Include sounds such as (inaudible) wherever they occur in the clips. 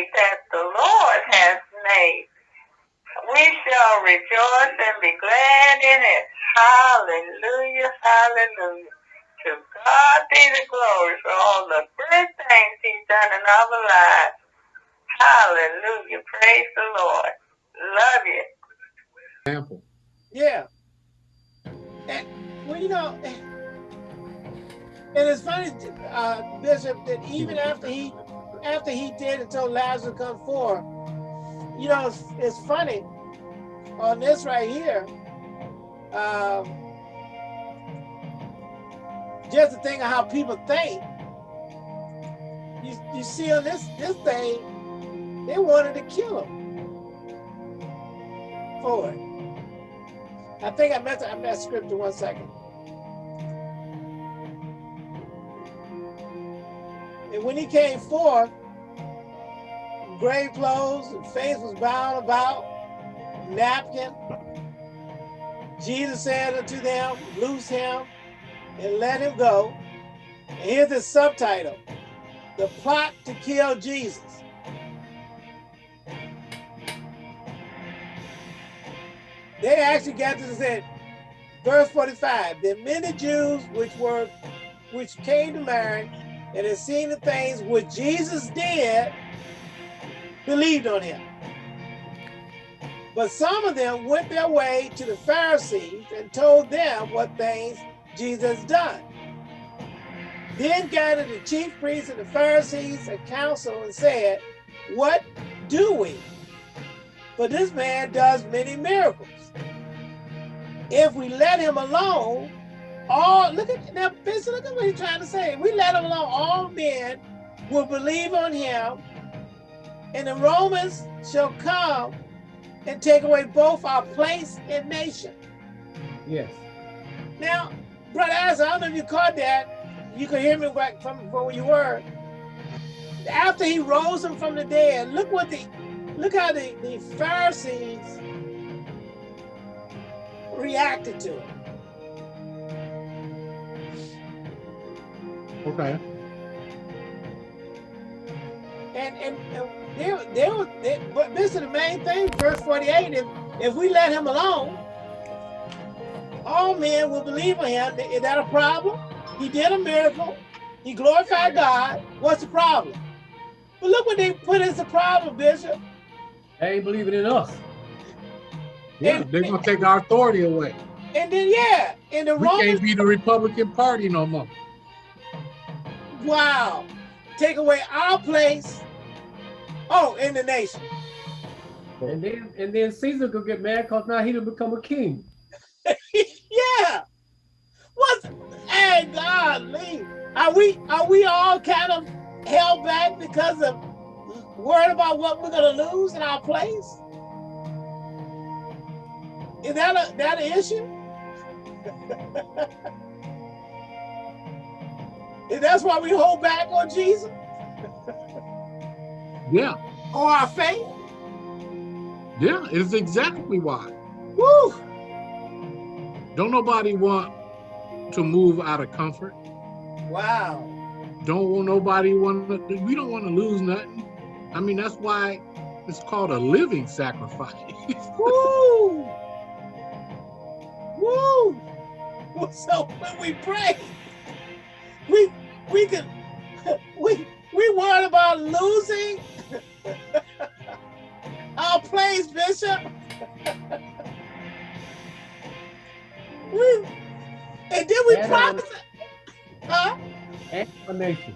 day that the Lord has made. We shall rejoice and be glad in it. Hallelujah, hallelujah. To God be the glory for all the good things he's done in our lives. Hallelujah. Praise the Lord. Love you. Example. Yeah. And, well, you know, and it's funny, uh, Bishop, that even after he after he did told Lazarus to come forth, you know, it's, it's funny on this right here. Um, just to think of how people think. You, you see on this this thing, they wanted to kill him for it. I think I meant I meant scripture one second. And when he came forth, grave clothes, and face was bound about, napkin. Jesus said unto them, loose him and let him go. And here's the subtitle, the plot to kill Jesus. They actually got to say, verse 45, the many Jews which were, which came to Mary and had seen the things which Jesus did, believed on him. But some of them went their way to the Pharisees and told them what things Jesus done. Then gathered the chief priests and the Pharisees a council and said, What do we? For this man does many miracles. If we let him alone, all look at now, Bishop, look at what he's trying to say. We let him alone, all men will believe on him, and the Romans shall come and take away both our place and nation. Yes. Now, Brother Asa, I don't know if you caught that. You could hear me back from, from where you were. After he rose him from the dead, look what the look how the, the Pharisees reacted to it. Okay. And and, and they, they were, they, but this is the main thing, verse 48, if, if we let him alone, all men will believe in him. Is that a problem? He did a miracle. He glorified God. What's the problem? But look what they put as the problem, Bishop. They ain't believing in us. Yeah, And- they're gonna take our authority away. And then, yeah, in the We Romans, can't be the Republican Party no more. Wow, take away our place. Oh, in the nation. And then and then Caesar could get mad because now he done become a king. (laughs) yeah. What's hey golly. Are we are we all kind of held back because of worried about what we're gonna lose in our place? Is that a that an issue? (laughs) That's why we hold back on Jesus Yeah, or our faith? yeah, it's exactly why. Woo! Don't nobody want to move out of comfort. Wow. Don't want nobody want to, we don't want to lose nothing. I mean, that's why it's called a living sacrifice. (laughs) Woo! Woo! So when we pray, we we can (laughs) we we worried about losing (laughs) our place, Bishop. (laughs) we, and then we promise, huh? And a nation.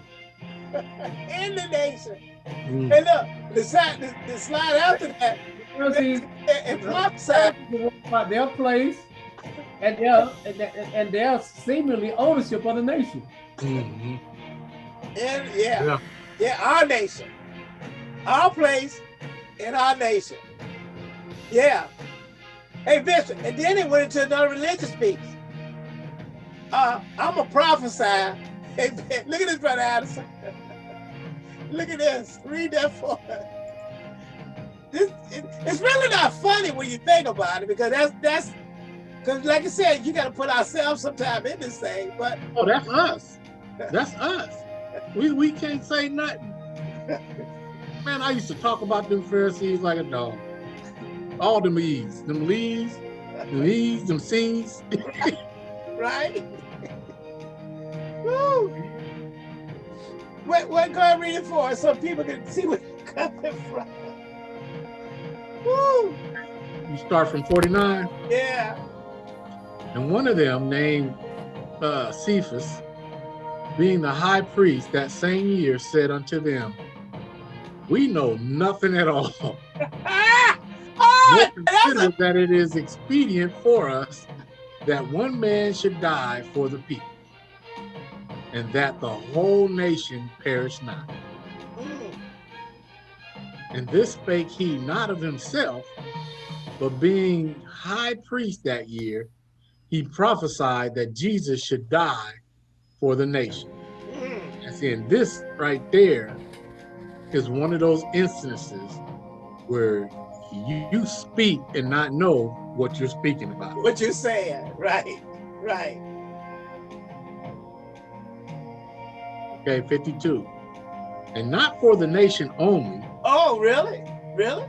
In the nation. Mm. And look, the slide, the, the slide after that, and prophesy. about their place and their and, their- and their seemingly ownership of the nation. Mhm. And yeah, Yeah. yeah, our nation, our place in our nation. Yeah. Hey, Bishop, and then it went into another religious piece. Uh, I'm a prophesy. (laughs) Hey, look at this, brother Addison. (laughs) look at this. Read that for us. This, it, it's really not funny when you think about it because that's that's because, like I said, you got to put ourselves sometime in this thing. But Oh, that's us. That's us. We we can't say nothing. Man, I used to talk about them Pharisees like a dog. All them E's, them Lees, them E's, them C's. (laughs) right? Woo! What, what go and read it for us so people can see where you're coming from. Woo! You start from 49. Yeah. And one of them, named uh, Caiaphas, being the high priest that same year, said unto them, We know nothing at all. (laughs) Oh, a, consider that it is expedient for us that one man should die for the people, and that the whole nation perish not. Mm, And this spake he not of himself, but being high priest that year, he prophesied that Jesus should die for the nation. mm. And seeing this right there is one of those instances where you, you speak and not know what you're speaking about. what you're saying, right? Right. Okay, 52. And not for the nation only, Oh, really? Really?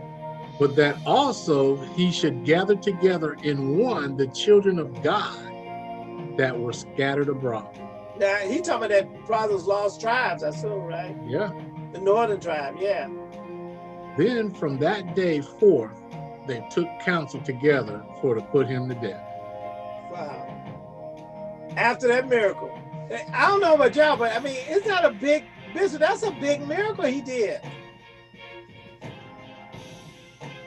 But that also he should gather together in one the children of God that were scattered abroad. Now he talking about that brothers lost tribes, I assume, right? Yeah. The northern tribe, yeah. Then from that day forth, they took counsel together for to put him to death. Wow. After that miracle. I don't know about y'all, but I mean, it's not a big business. That's a big miracle he did.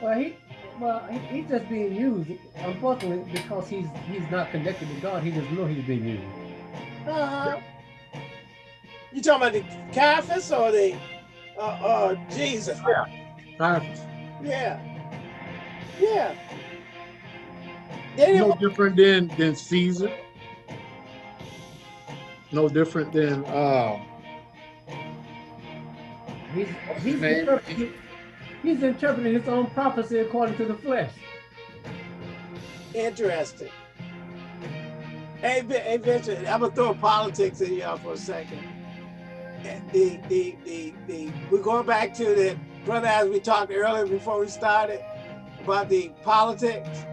Well, he, well, he, he's just being used. Unfortunately, because he's he's not connected to God, he doesn't know he's being used. Uh-huh. You talking about the Caiaphas or the uh, uh, Jesus? Caiaphas. Yeah. Yeah. They No different than than Caesar. No different than uh He's he's Man. Interpreting, he's interpreting his own prophecy according to the flesh. Interesting. Hey, hey Vincent, I'm gonna throw politics in y'all for a second. The, the, the, the, we're going back to the, brother, as we talked earlier before we started about the politics.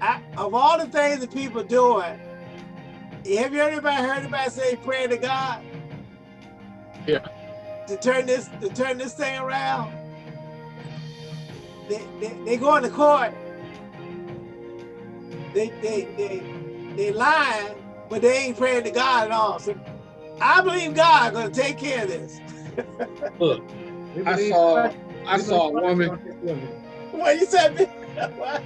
I, of all the things that people doing, have you anybody heard anybody say pray to God? Yeah. To turn this, to turn this thing around. They, they, they go into court they they they they lying, but they ain't praying to God at all. So I believe God gonna take care of this. (laughs) look, I saw I saw a woman Christ is gonna take care of What you said? What?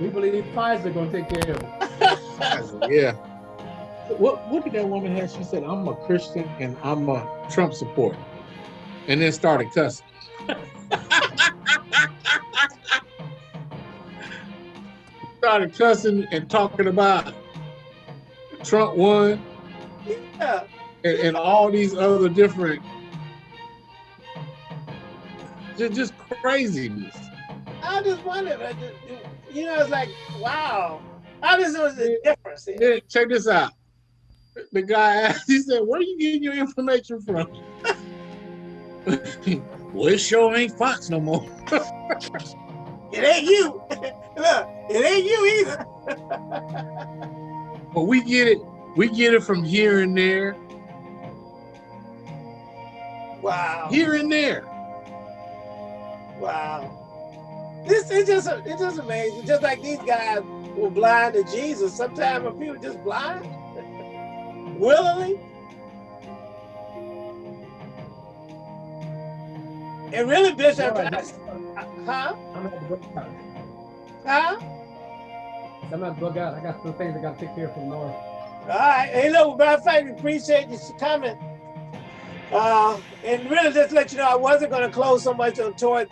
We believe Pfizer gonna take care of it. (laughs) yeah. What what did that woman have? She said, I'm a Christian and I'm a Trump supporter. And then started cussing. (laughs) (laughs) started cussing and talking about Trump won Yeah. and, and all these other different just, just craziness. I just wondered. I just, you know, it's like wow. I just know the difference. Here. Then check this out. The guy asked, he said, Where are you getting your information from? (laughs) well, it sure ain't Fox no more. (laughs) It ain't you. (laughs) Look, it ain't you either. (laughs) But we get it, we get it from here and there, Wow. here and there. Wow. This is just it's just amazing. Just like these guys were blind to Jesus. Sometimes people just blind willingly. And really, Bishop, All right, I- huh? I'm gonna bug out. Huh? I'm not bug out. I got some things I gotta take care of from Lord. All right. Hey, look, matter of fact, we appreciate you coming. Uh, and really, just to let you know, I wasn't going to close so much on toward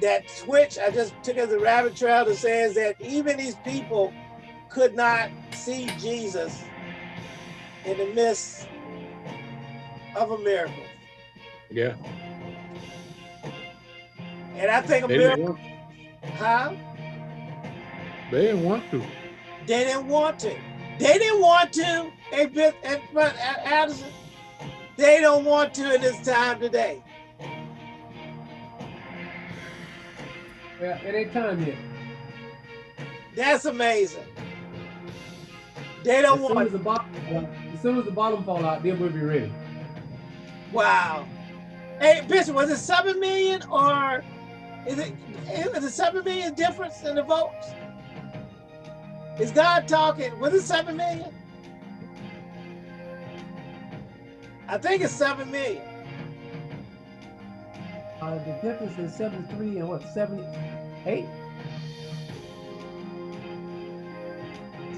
that switch. I just took as a rabbit trail that says that even these people could not see Jesus in the midst of a miracle. Yeah. And I think a They didn't want, huh? they didn't want to. They didn't want to. They didn't want to. Hey, Bit- and- but uh, Addison, they don't want to in this time today. Yeah, it ain't time yet. That's amazing. They don't As soon want as the bottom, as soon as the bottom fall out, then we'll be ready. Wow. Hey, Bishop, was it seven million or is it is it seven million difference in the votes? Is God talking? Was it seven million? I think it's seven million. Uh, the difference is 73 and what, 78?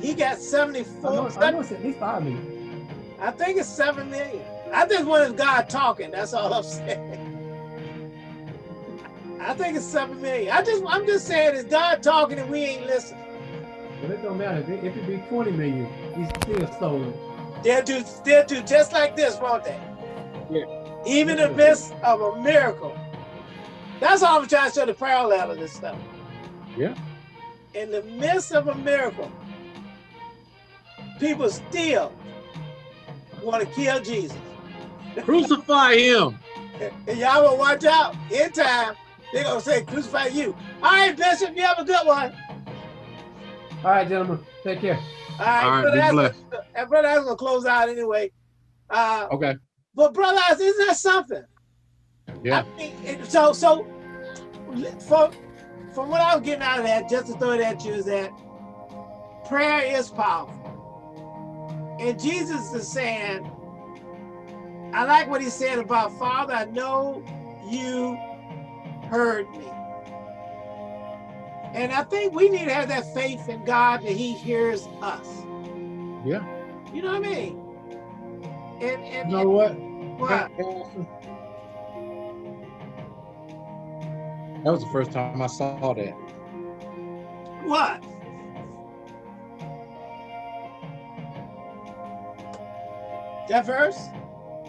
He got I 74. know, I know it's at least 5 million. I think it's seven million. I think one is God talking. That's all I'm saying. I think it's seven million. I just I'm just saying it's God talking and we ain't listening. But it don't matter. If it, if it be 20 million, he's still stolen. They'll do they'll do just like this, won't they? Yeah. Even in the midst of a miracle. That's all I'm trying to show the parallel of this stuff. Yeah. In the midst of a miracle, people still want to kill Jesus. (laughs) Crucify him. And y'all will watch out. In time, they're gonna say, crucify you. All right, Bishop, you have a good one. All right, gentlemen. Take care. All right, All right, brother, be Aslan- blessed. and brother, I was gonna close out anyway. Uh, Okay. but brother, isn't that something? Yeah. I mean, it- so so from from what I was getting out of that, just to throw it at you, is that prayer is powerful. And Jesus is saying, I like what he said about Father, I know you heard me. And I think we need to have that faith in God that he hears us. Yeah. You know what I mean? And and You know what? what? That was the first time I saw that. What? That verse?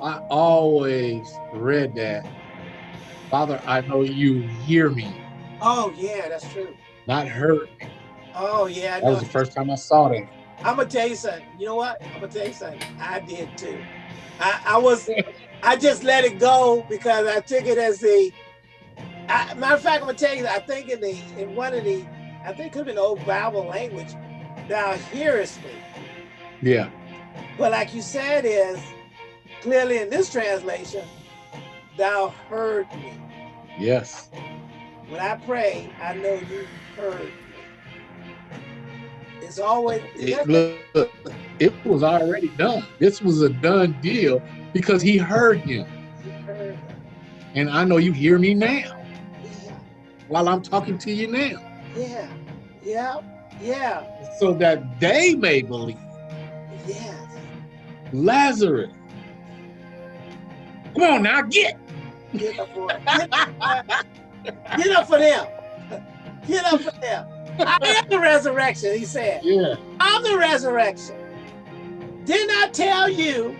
I always read that. Father, I know you hear me, Oh yeah, that's true. not hurt. Oh yeah, That was the first time I saw that. I'm gonna tell you something. You know what? I'm gonna tell you something. I did too. I, I was, I just let it go because I took it as a. I, matter of fact, I'm gonna tell you. I think in the in one of the, I think it could have been old Bible language. Thou hearest me. Yeah. But like you said, is clearly in this translation, thou heard me. Yes. When I pray, I know you heard. It's always It, look, it was already done. This was a done deal because he heard him. you heard. And I know you hear me now Yeah, while I'm talking to you now. yeah, yeah, yeah, So that they may believe. yes. Lazarus. Come on now, get. Get up for Get, (laughs) get up for them. Get up for them. I am the resurrection, he said. Yeah. I'm the resurrection. Didn't I tell you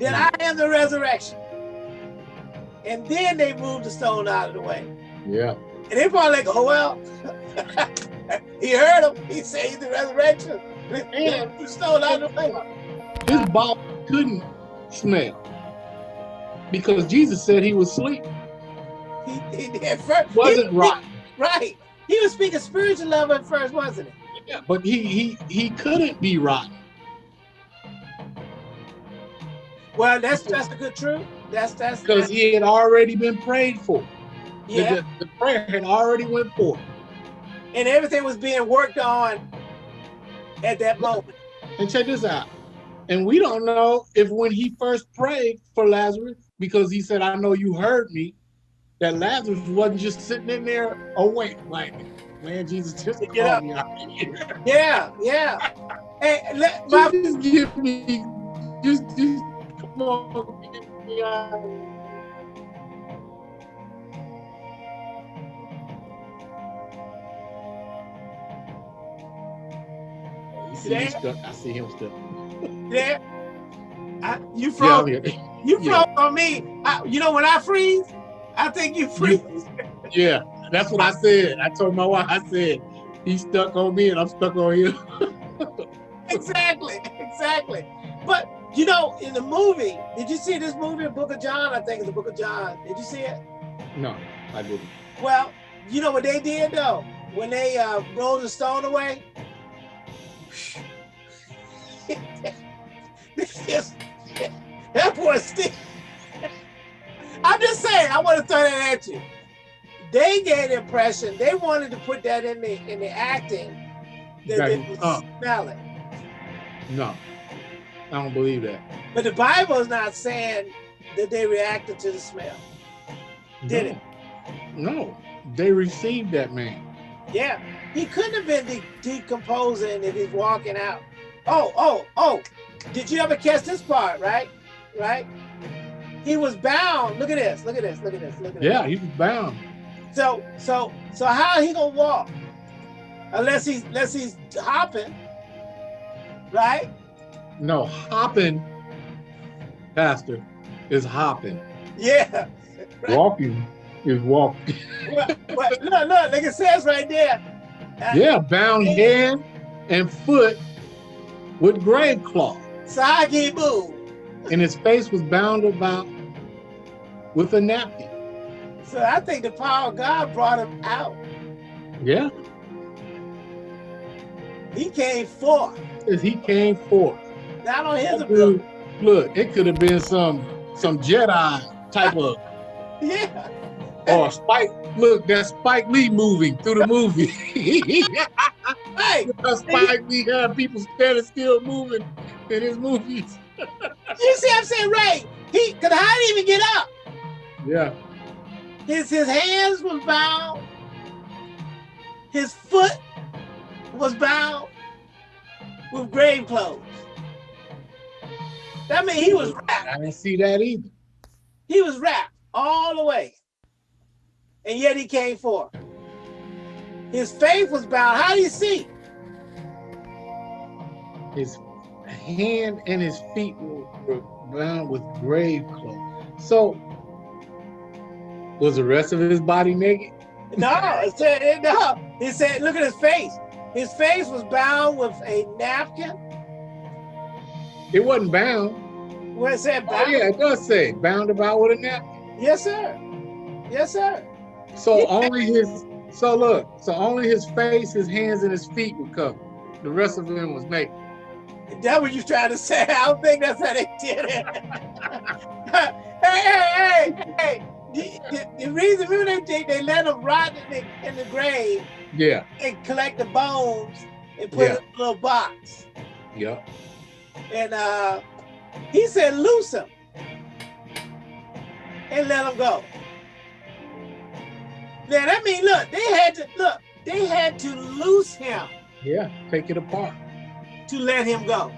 that I am the resurrection? And then they moved the stone out of the way. Yeah. And they probably like, oh well. (laughs) he heard him. He said he's the resurrection. (laughs) And the stone out of the way. his body couldn't smell because Jesus said he was asleep. He, he did first. Wasn't he- right. Right. He was speaking spiritual love at first, wasn't it? Yeah, but he he he couldn't be rotten. Well, that's that's the good truth. That's that's, because he had already been prayed for. Yeah. The, the prayer had already went forth. And everything was being worked on at that moment. And check this out. And we don't know if when he first prayed for Lazarus, because he said, I know you heard me, that Lazarus wasn't just sitting in there oh, awake, like, man, Jesus just Get up. Oh, me. (laughs) Yeah, yeah. Hey, let, my, Just give me, just, just come on, get me out. See Yeah. I see him stuck. yeah. I, you Yeah, froze. You yeah. froze on me. I, you know when I freeze, I think you freeze. Yeah, that's what I said. I told my wife, I said, he's stuck on me and I'm stuck on him. (laughs) exactly, exactly. But you know, in the movie, did you see this movie, Book of John? I think it's the Book of John. Did you see it? No, I didn't. Well, You know what they did though? When they uh, rolled the stone away? (laughs) that boy still. I'm just saying, I want to throw that at you. They gave the impression they wanted to put that in the in the acting that they it. would Uh. smell it. No, I don't believe that. But the Bible is not saying that they reacted to the smell. Did no. it? No, they received that man. Yeah. He couldn't have been de- decomposing if he's walking out. Oh, oh, oh. Did you ever catch this part, right? Right? He was bound. Look at this. Look at this. Look at this. Look at Yeah, this. he was bound. So, so, so how he gonna walk? Unless he's unless he's hopping, right? No, hopping, pastor, is hopping. Yeah. Walking is walking. (laughs) But look, look, like it says right there. Uh, Yeah, bound hand and foot with grave cloth, Sagi Boo. And his face was bound about with a napkin. So I think the power of God brought him out. Yeah, He came forth, he came forth. not on his ability. look, it could have been some some Jedi type of (laughs) Yeah. or Spike. Look, that Spike Lee moving through the movie. (laughs) Hey, (laughs) Spike Lee had people standing still moving in his movies. (laughs) you see I'm saying? Right. He could he even get up? Yeah, His his hands was bound. His foot was bound with grave clothes. That means he was wrapped. I didn't see that either. He was wrapped all the way. And yet he came forth. His faith was bound. How do you see? His hand and his feet were, bound with grave clothes. So, was the rest of his body naked? No, it said it, no. He said, look at his face. His face was bound with a napkin. It wasn't bound. Where it said Oh bound. yeah, it does say bound about with a napkin. Yes, sir. Yes, sir. So Yeah. only his. So look. So only his face, his hands, and his feet were covered. The rest of him was naked. That what you trying to say? I don't think that's how they did it. (laughs) hey, hey, hey, hey. The, the, the reason remember they, they, they let him rot in the, in the grave Yeah. and collect the bones and put Yeah. it in a little box. Yeah. And uh, he said, loose him and let him go. Now that mean, look, they had to look. They had to loose him Yeah. Take it apart. To let him go.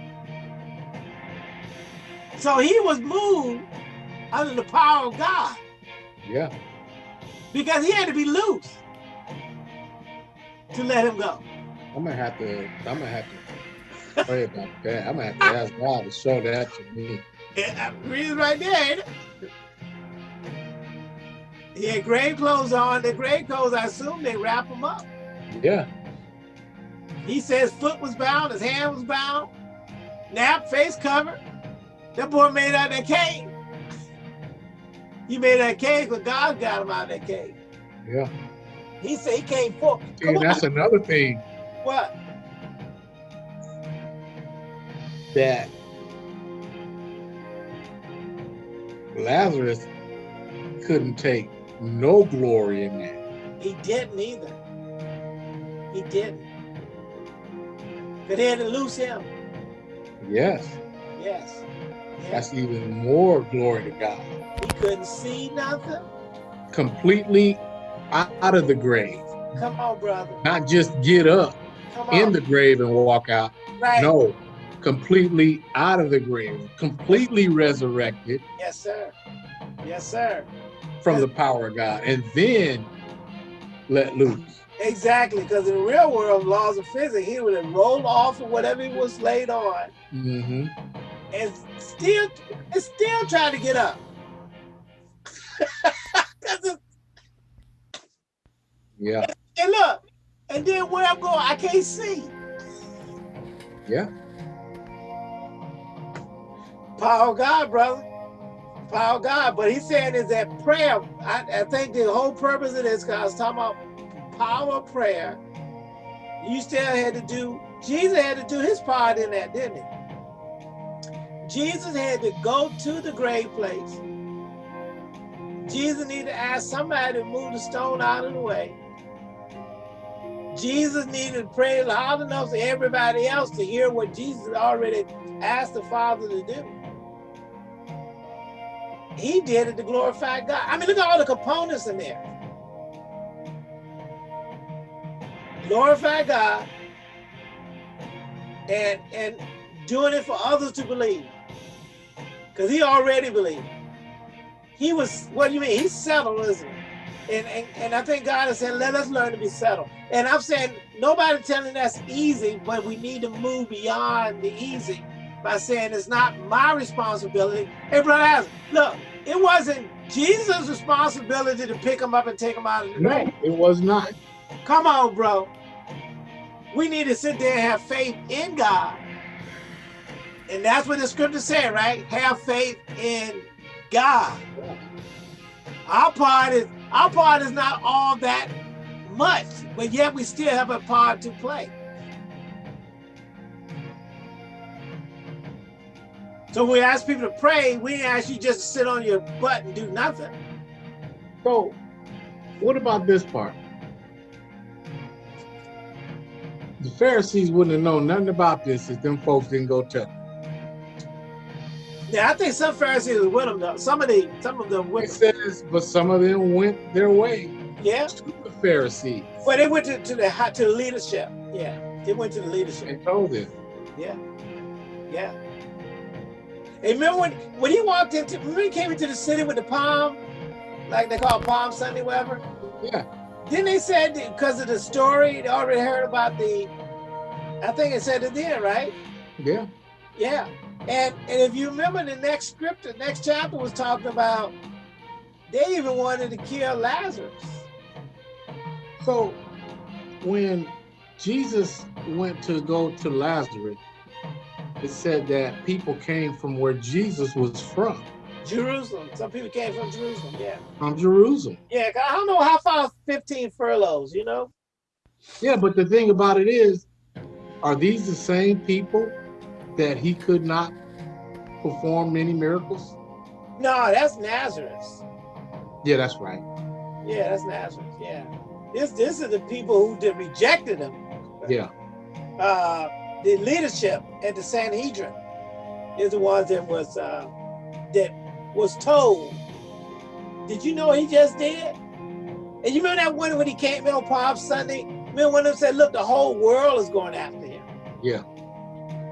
So he was moved under the power of God Yeah. because he had to be loose to let him go. I'm gonna have to. I'm gonna have to pray about that. I'm gonna have to ask God to show that to me. Yeah, read it right there? He had grave clothes on. The grave clothes, I assume they wrap him up. Yeah. He says foot was bound, his hand was bound, nap, face covered. That boy made out that cave. He made that cave because God got him out of that cave. Yeah. He said he came forth. On. that's another thing What? that Lazarus couldn't take no glory in that. He didn't either. He didn't. Because they had to lose him. Yes. Yes. yes. That's even more glory to God. He couldn't see nothing. Completely out of the grave. Come on, brother. Not just get up in the grave and walk out. right. No, completely out of the grave, completely resurrected Yes, sir. Yes, sir. from the power of God, and then let loose. Exactly. Because in the real world, laws of physics, he would have rolled off of whatever he was laid on hmm and still and still trying to get up. (laughs) Yeah, and look, and then where I'm going, I can't see. yeah, Power of God, brother. Power of God. But he's saying is that prayer. I, I think the whole purpose of this, because I was talking about power of prayer, you still had to do, Jesus had to do his part in that, didn't he? Jesus had to go to the grave place. Jesus needed to ask somebody to move the stone out of the way. Jesus needed to pray loud enough for everybody else to hear what Jesus already asked the Father to do. He did it to glorify God. I mean, look at all the components in there. Glorify God and and doing it for others to believe. Because he already believed. He was, what do you mean? He's settled, isn't he? And, and, and I think God is saying, let us learn to be settled. And I'm saying, nobody telling us easy, but we need to move beyond the easy by saying it's not my responsibility. Hey, brother, look, it wasn't Jesus' responsibility to pick him up and take him out of the grave. No, it was not. Come on, bro. We need to sit there and have faith in God. And that's what the scripture said, right? Have faith in God. Our part is our part is not all that much, but yet we still have a part to play. So we ask people to pray, we ask you just to sit on your butt and do nothing. So, what about this part? The Pharisees wouldn't have known nothing about this if them folks didn't go tell them. Yeah, I think some Pharisees were with them though. Some of the some of them It went. says, but some of them went their way Yeah. to the Pharisees Well, they went to, to the to the leadership. Yeah, they went to the leadership. and told them. Yeah, yeah. And remember when when he walked into? Remember he came into the city with the palm, like they call it Palm Sunday, whatever. Yeah, Then they said because of the story, they already heard about the. I think it said it then, right? yeah. Yeah. And and if you remember the next script, the next chapter was talking about they even wanted to kill Lazarus. So when Jesus went to go to Lazarus, it said that people came from where Jesus was from, Jerusalem. Some people came from Jerusalem. Yeah. from Jerusalem. Yeah. I don't know how far 15 furlongs, you know? Yeah, but the thing about it is, are these the same people that he could not perform many miracles? No, that's Nazareth. Yeah, that's right. Yeah, that's Nazareth. Yeah. This this is the people who did rejected him. Yeah, Uh the leadership at the Sanhedrin is the ones that was uh that was told. Did you know he just did? And you remember that one when he came in on Palm Sunday? Remember when them said, look, the whole world is going after him. yeah,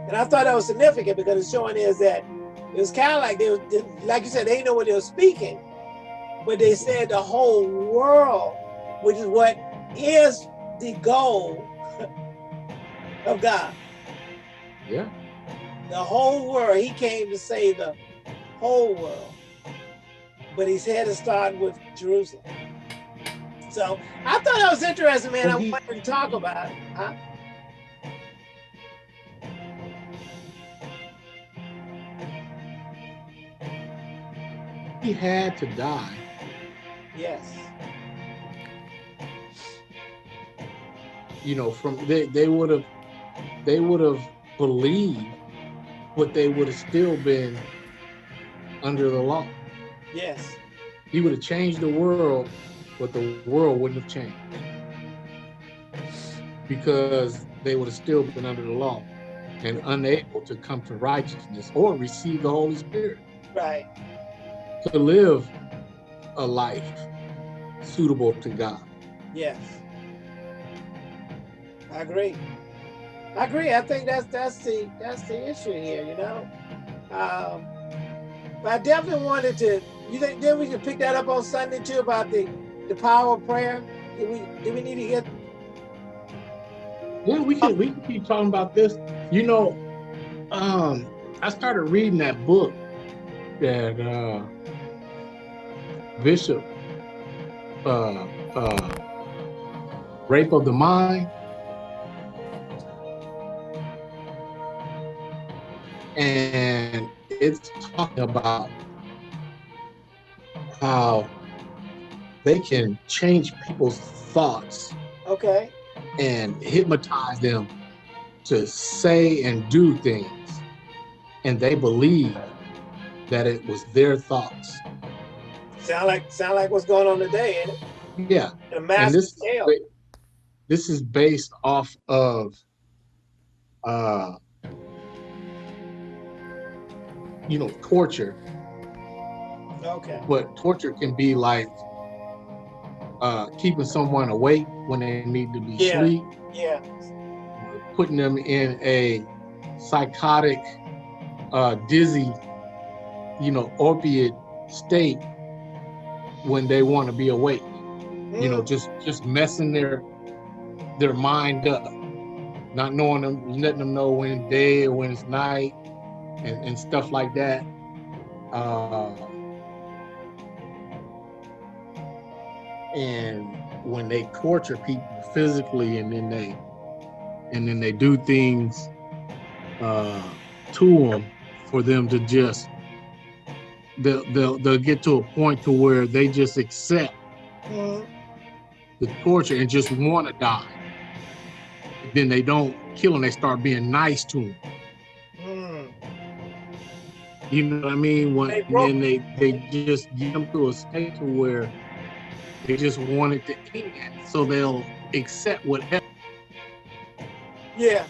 And I thought that was significant because it's showing is that it was kind of like they, were, like you said, they know what they were speaking, but they said the whole world, which is what is the goal (laughs) of God. yeah. The whole world. He came to save the whole world, but he's had to start with Jerusalem. So I thought that was interesting, man. I wanted to talk about it. Huh? He had to die. Yes. You know, from they they would have they would have believed, but they would have still been under the law. Yes. He would have changed the world, but the world wouldn't have changed because they would have still been under the law and unable to come to righteousness or receive the Holy Spirit Right. to live a life suitable to God. Yes. I agree. I agree. I think that's that's the that's the issue here, you know. Um, but I definitely wanted to. You think then we can pick that up on Sunday too about the the power of prayer? Do we do we need to get? Yeah, we can we can keep talking about this. You know, um, I started reading that book that uh, Bishop uh, uh, Rape of the Mind. And it's talking about how they can change people's thoughts Okay. and hypnotize them to say and do things. And they believe that it was their thoughts. Sound like sound like what's going on today, ain't it? Yeah. A And this, scale. this is based off of uh you know torture Okay. but torture can be like uh keeping someone awake when they need to be Yeah. asleep Yeah. putting them in a psychotic uh dizzy you know opiate state when they want to be awake you know Mm, just just messing their their mind up not knowing them letting them know when it's day or when it's night and, and stuff like that uh and when they torture people physically and then they and then they do things uh to them for them to just they'll, they'll they'll get to a point to where they just accept the torture and just want to die. Then they don't kill them. They start being nice to them. You know what I mean? When They broke- then they they just get them to a state to where they just want it to end, so they'll accept whatever. Yeah.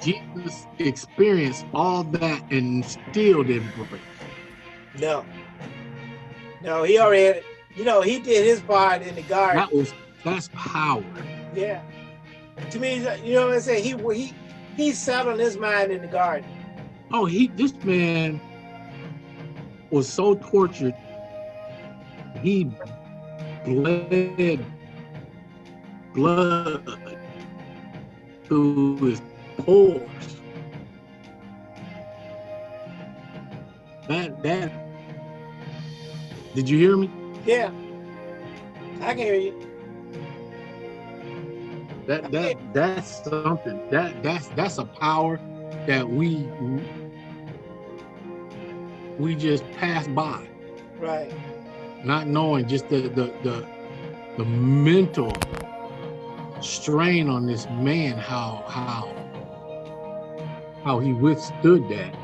Jesus experienced all that and still didn't break. No. No, he already you know, he did his part in the garden. That was that's power. Yeah. To me, you know what I'm saying? He he he settled his mind in the garden. Oh, he this man was so tortured. He bled blood through his pores. That that did you hear me? Yeah. I can hear you. That that that's something. That that's that's a power that we we just pass by. Right. not knowing just the the the, the mental strain on this man how how how he withstood that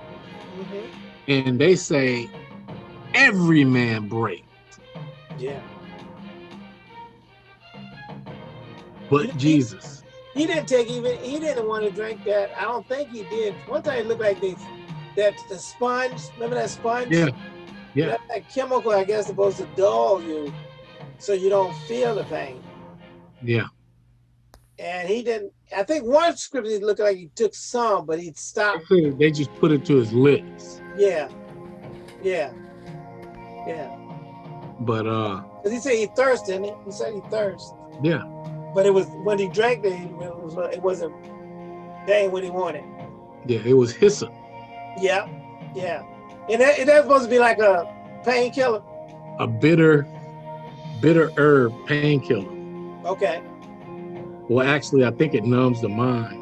hmm and they say every man break Yeah. but jesus He didn't take even he didn't want to drink that. I don't think he did. One time it looked like they that the sponge, remember that sponge? yeah yeah That, that chemical I guess supposed to dull you so you don't feel the pain. yeah And he didn't I think one scripture looked like he took some, but he stopped. they just put it to his lips Yeah. Yeah. Yeah. but uh he said he thirsted, he? He said he thirsted. yeah But it was when he drank it, it was it wasn't that ain't what he wanted. yeah it was hyssop Yeah, yeah. And that, and that's supposed to be like a painkiller. a bitter bitter herb painkiller Okay, well actually i think it numbs the mind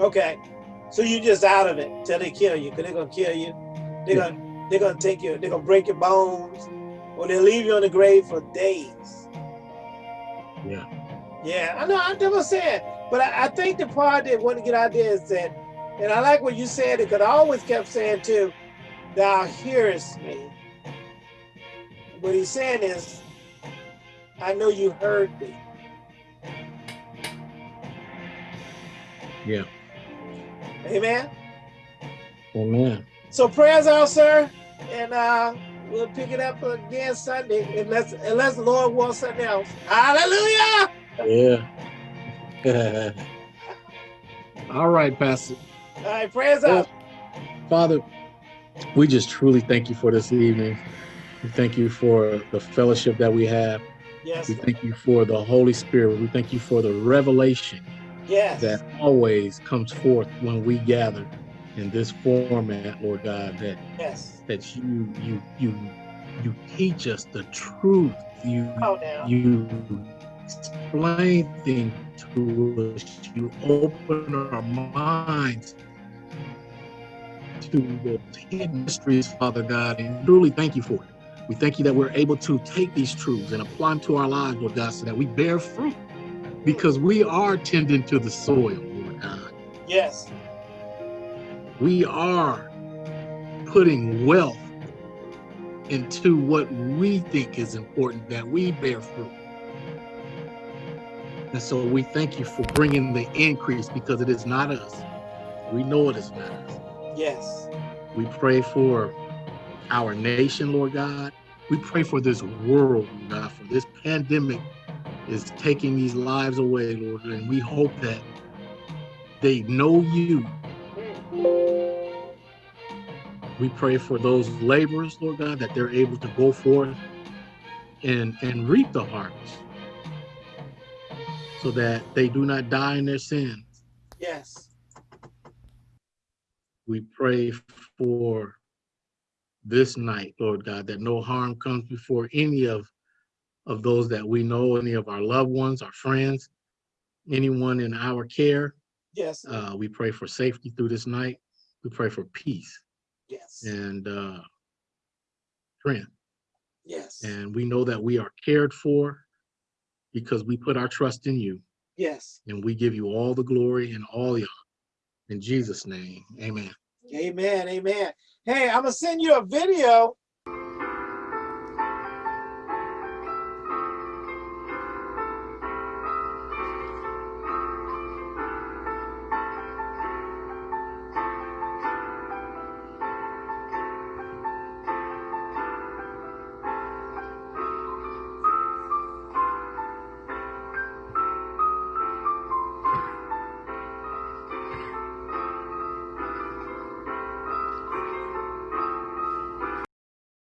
okay. So you just out of it till they kill you, because they're gonna kill you. They're Yeah. gonna they're gonna take you, they're gonna break your bones, or they'll leave you on the grave for days. yeah Yeah, I know, I'm never saying. But I, I think the part that want to get out there is that, and I like what you said, because I always kept saying too, thou hearest me. What he's saying is, I know you heard me. yeah Amen. amen So prayers out, sir, and uh, we'll pick it up again Sunday, unless unless the Lord wants something else. Hallelujah! Yeah. (laughs) All right, Pastor. All right, prayers out. Father, we just truly thank you for this evening. We thank you for the fellowship that we have. Yes, We thank you for the Holy Spirit. We thank you for the revelation yes, that always comes forth when we gather in this format, Lord God, that yes. that you you you you teach us the truth. You Oh, you explain things to us. You open our minds to the hidden mysteries, Father God, and truly thank you for it. We thank you that we're able to take these truths and apply them to our lives, Lord God, so that we bear fruit because we are tending to the soil, Lord God. Yes. We are putting wealth into what we think is important that we bear fruit. And so we thank you for bringing the increase because it is not us. We know it is not us. Yes. We pray for our nation, Lord God. We pray for this world, Lord God, for this pandemic is taking these lives away, Lord. And we hope that they know you. We pray for those laborers, Lord God, that they're able to go forth and, and reap the harvest so that they do not die in their sins. Yes. We pray for this night, Lord God, that no harm comes before any of, of those that we know, any of our loved ones, our friends, anyone in our care. Yes. Uh, we pray for safety through this night. We pray for peace Yes. and uh, strength. Yes. And we know that we are cared for because we put our trust in you Yes. and we give you all the glory and all the honor. In Jesus' name, amen. Amen. Amen. Hey, I'm gonna send you a video